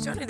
Johnny di